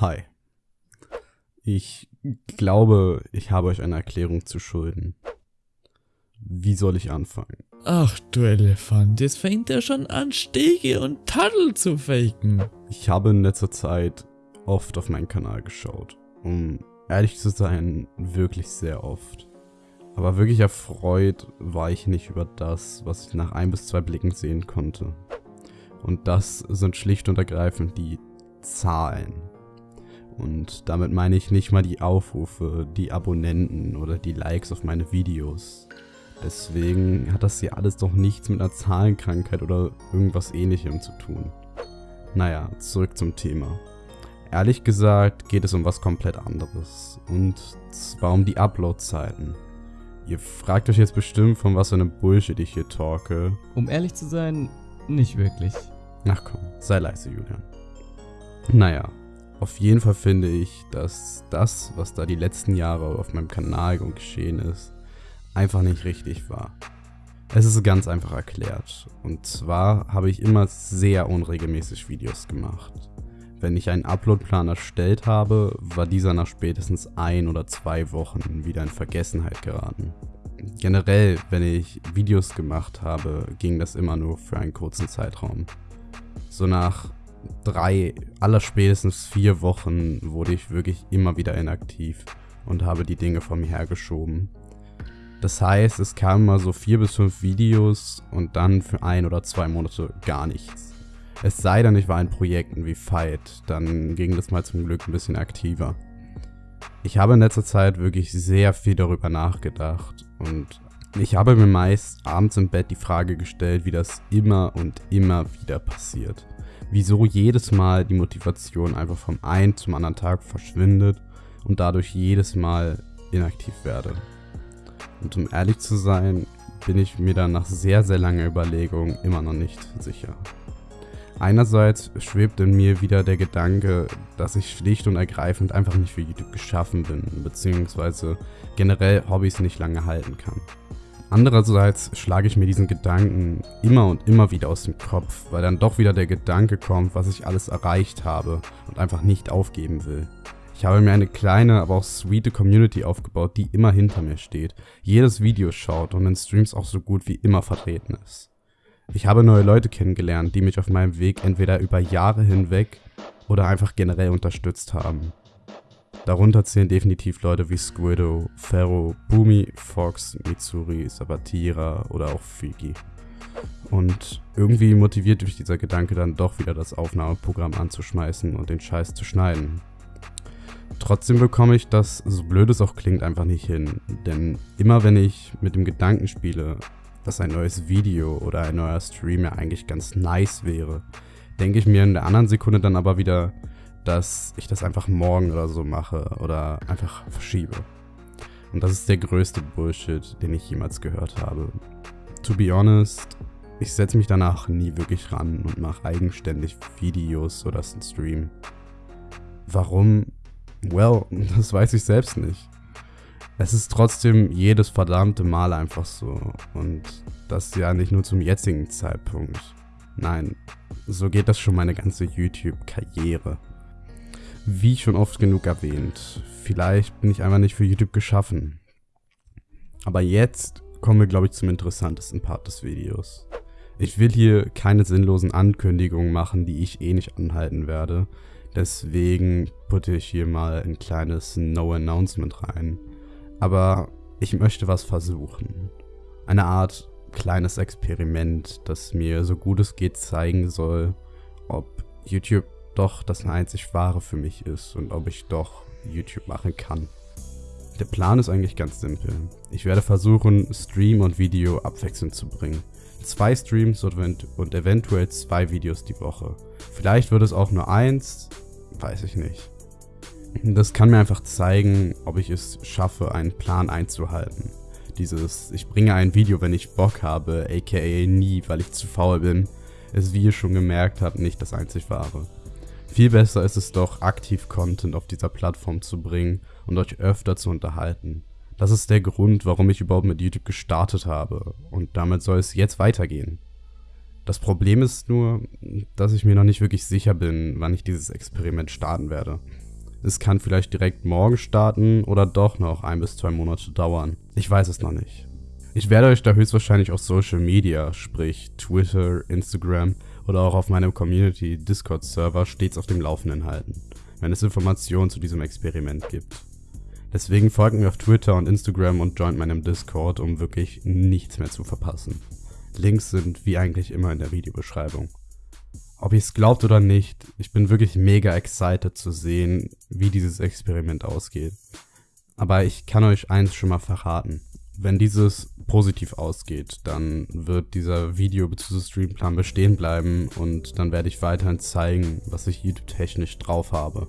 Hi. Ich glaube, ich habe euch eine Erklärung zu schulden. Wie soll ich anfangen? Ach du Elefant, jetzt fängt er schon an, Stege und Taddel zu faken. Ich habe in letzter Zeit oft auf meinen Kanal geschaut. Um ehrlich zu sein, wirklich sehr oft. Aber wirklich erfreut war ich nicht über das, was ich nach ein bis zwei Blicken sehen konnte. Und das sind schlicht und ergreifend die Zahlen. Und damit meine ich nicht mal die Aufrufe, die Abonnenten oder die Likes auf meine Videos. Deswegen hat das hier alles doch nichts mit einer Zahlenkrankheit oder irgendwas ähnlichem zu tun. Naja, zurück zum Thema. Ehrlich gesagt geht es um was komplett anderes. Und zwar um die Upload-Zeiten. Ihr fragt euch jetzt bestimmt, von was für einem Bullshit ich hier talke. Um ehrlich zu sein, nicht wirklich. Ach komm, sei leise, Julian. Naja, auf jeden Fall finde ich, dass das, was da die letzten Jahre auf meinem Kanal geschehen ist, einfach nicht richtig war. Es ist ganz einfach erklärt. Und zwar habe ich immer sehr unregelmäßig Videos gemacht. Wenn ich einen Uploadplan erstellt habe, war dieser nach spätestens ein oder zwei Wochen wieder in Vergessenheit geraten. Generell, wenn ich Videos gemacht habe, ging das immer nur für einen kurzen Zeitraum. So nach drei, aller spätestens vier Wochen wurde ich wirklich immer wieder inaktiv und habe die Dinge von mir hergeschoben. Das heißt, es kamen mal so vier bis fünf Videos und dann für ein oder zwei Monate gar nichts. Es sei denn, ich war in Projekten wie Fight, dann ging das mal zum Glück ein bisschen aktiver. Ich habe in letzter Zeit wirklich sehr viel darüber nachgedacht und ich habe mir meist abends im Bett die Frage gestellt, wie das immer und immer wieder passiert wieso jedes Mal die Motivation einfach vom einen zum anderen Tag verschwindet und dadurch jedes Mal inaktiv werde. Und um ehrlich zu sein, bin ich mir dann nach sehr, sehr langer Überlegung immer noch nicht sicher. Einerseits schwebt in mir wieder der Gedanke, dass ich schlicht und ergreifend einfach nicht für YouTube geschaffen bin, beziehungsweise generell Hobbys nicht lange halten kann. Andererseits schlage ich mir diesen Gedanken immer und immer wieder aus dem Kopf, weil dann doch wieder der Gedanke kommt, was ich alles erreicht habe und einfach nicht aufgeben will. Ich habe mir eine kleine, aber auch sweete Community aufgebaut, die immer hinter mir steht, jedes Video schaut und in Streams auch so gut wie immer vertreten ist. Ich habe neue Leute kennengelernt, die mich auf meinem Weg entweder über Jahre hinweg oder einfach generell unterstützt haben. Darunter zählen definitiv Leute wie Squiddo, Ferro, Boomy, Fox, Mitsuri, Sabatira oder auch Figi. Und irgendwie motiviert mich dieser Gedanke dann doch wieder das Aufnahmeprogramm anzuschmeißen und den Scheiß zu schneiden. Trotzdem bekomme ich das, so blöd es auch klingt, einfach nicht hin. Denn immer wenn ich mit dem Gedanken spiele, dass ein neues Video oder ein neuer Stream ja eigentlich ganz nice wäre, denke ich mir in der anderen Sekunde dann aber wieder, dass ich das einfach morgen oder so mache oder einfach verschiebe. Und das ist der größte Bullshit, den ich jemals gehört habe. To be honest, ich setze mich danach nie wirklich ran und mache eigenständig Videos oder einen Stream. Warum? Well, das weiß ich selbst nicht. Es ist trotzdem jedes verdammte Mal einfach so. Und das ja nicht nur zum jetzigen Zeitpunkt. Nein, so geht das schon meine ganze YouTube-Karriere. Wie schon oft genug erwähnt, vielleicht bin ich einfach nicht für YouTube geschaffen. Aber jetzt kommen wir, glaube ich, zum interessantesten Part des Videos. Ich will hier keine sinnlosen Ankündigungen machen, die ich eh nicht anhalten werde. Deswegen putte ich hier mal ein kleines No-Announcement rein. Aber ich möchte was versuchen. Eine Art kleines Experiment, das mir so gut es geht zeigen soll, ob YouTube doch das einzig wahre für mich ist und ob ich doch YouTube machen kann. Der Plan ist eigentlich ganz simpel. Ich werde versuchen, Stream und Video abwechselnd zu bringen. Zwei Streams und eventuell zwei Videos die Woche. Vielleicht wird es auch nur eins, weiß ich nicht. Das kann mir einfach zeigen, ob ich es schaffe, einen Plan einzuhalten. Dieses, ich bringe ein Video, wenn ich Bock habe, aka nie, weil ich zu faul bin, ist wie ihr schon gemerkt habt, nicht das einzig wahre. Viel besser ist es doch, aktiv Content auf dieser Plattform zu bringen und euch öfter zu unterhalten. Das ist der Grund, warum ich überhaupt mit YouTube gestartet habe und damit soll es jetzt weitergehen. Das Problem ist nur, dass ich mir noch nicht wirklich sicher bin, wann ich dieses Experiment starten werde. Es kann vielleicht direkt morgen starten oder doch noch ein bis zwei Monate dauern. Ich weiß es noch nicht. Ich werde euch da höchstwahrscheinlich auf Social Media, sprich Twitter, Instagram oder auch auf meinem Community Discord Server stets auf dem Laufenden halten, wenn es Informationen zu diesem Experiment gibt. Deswegen folgt mir auf Twitter und Instagram und joint meinem Discord, um wirklich nichts mehr zu verpassen. Links sind wie eigentlich immer in der Videobeschreibung. Ob ihr es glaubt oder nicht, ich bin wirklich mega excited zu sehen, wie dieses Experiment ausgeht. Aber ich kann euch eins schon mal verraten. Wenn dieses positiv ausgeht, dann wird dieser Video- bzw. Streamplan bestehen bleiben und dann werde ich weiterhin zeigen, was ich YouTube-technisch drauf habe.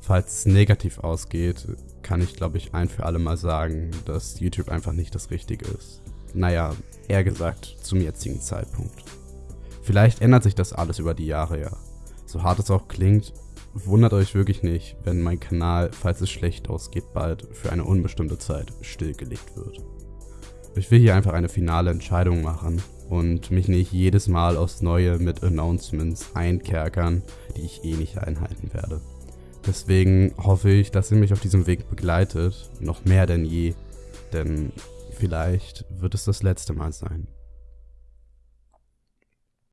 Falls es negativ ausgeht, kann ich glaube ich ein für alle Mal sagen, dass YouTube einfach nicht das Richtige ist. Naja, eher gesagt zum jetzigen Zeitpunkt. Vielleicht ändert sich das alles über die Jahre ja. So hart es auch klingt, wundert euch wirklich nicht, wenn mein Kanal, falls es schlecht ausgeht, bald für eine unbestimmte Zeit stillgelegt wird. Ich will hier einfach eine finale Entscheidung machen und mich nicht jedes Mal aufs Neue mit Announcements einkerkern, die ich eh nicht einhalten werde. Deswegen hoffe ich, dass ihr mich auf diesem Weg begleitet, noch mehr denn je, denn vielleicht wird es das letzte Mal sein.